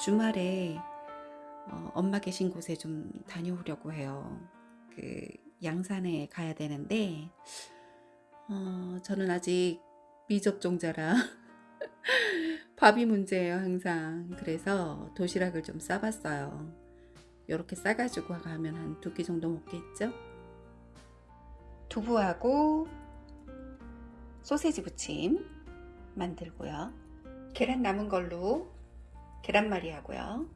주말에 어, 엄마 계신 곳에 좀 다녀오려고 해요. 그 양산에 가야 되는데 어, 저는 아직 미접종자라 밥이 문제예요 항상. 그래서 도시락을 좀 싸봤어요. 이렇게 싸가지고 가면 한 두 끼 정도 먹겠죠? 두부하고 소세지 부침 만들고요. 계란 남은 걸로 계란말이 하고요.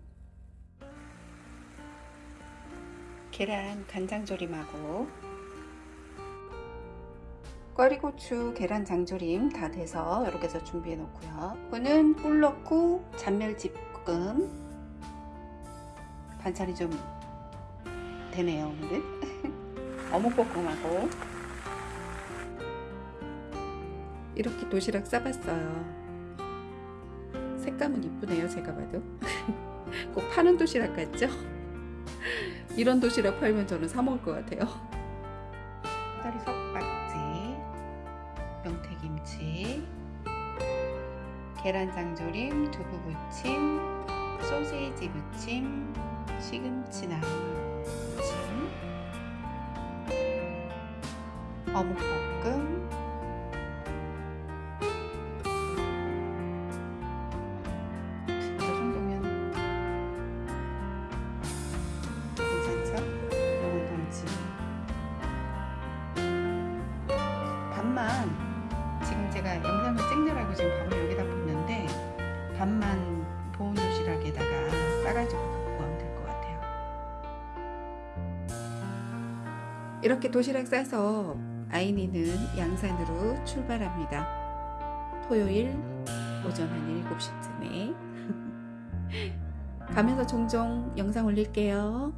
계란 간장조림하고 꽈리고추 계란 장조림 다 돼서 이렇게 해서 준비해 놓고요. 이거는 꿀 넣고 잔멸 집금 반찬이 좀 되네요 오늘은 어묵볶음하고 이렇게 도시락 싸봤어요. 색감은 이쁘네요 제가 봐도 꼭 파는 도시락 같죠? 이런 도시락 팔면 저는 사 먹을 것 같아요 다리 석박지 명태김치 계란장조림 두부부침 소세지 부침 시금치 나물 부침 어묵볶음 제가 영상을 찍느라고 지금 밥을 여기다 붓는데 반만 보온 도시락에다가 싸가지고 갖고 가면 될 것 같아요. 이렇게 도시락 싸서 아이니는 양산으로 출발합니다. 토요일 오전 한 7시쯤에. 가면서 종종 영상 올릴게요.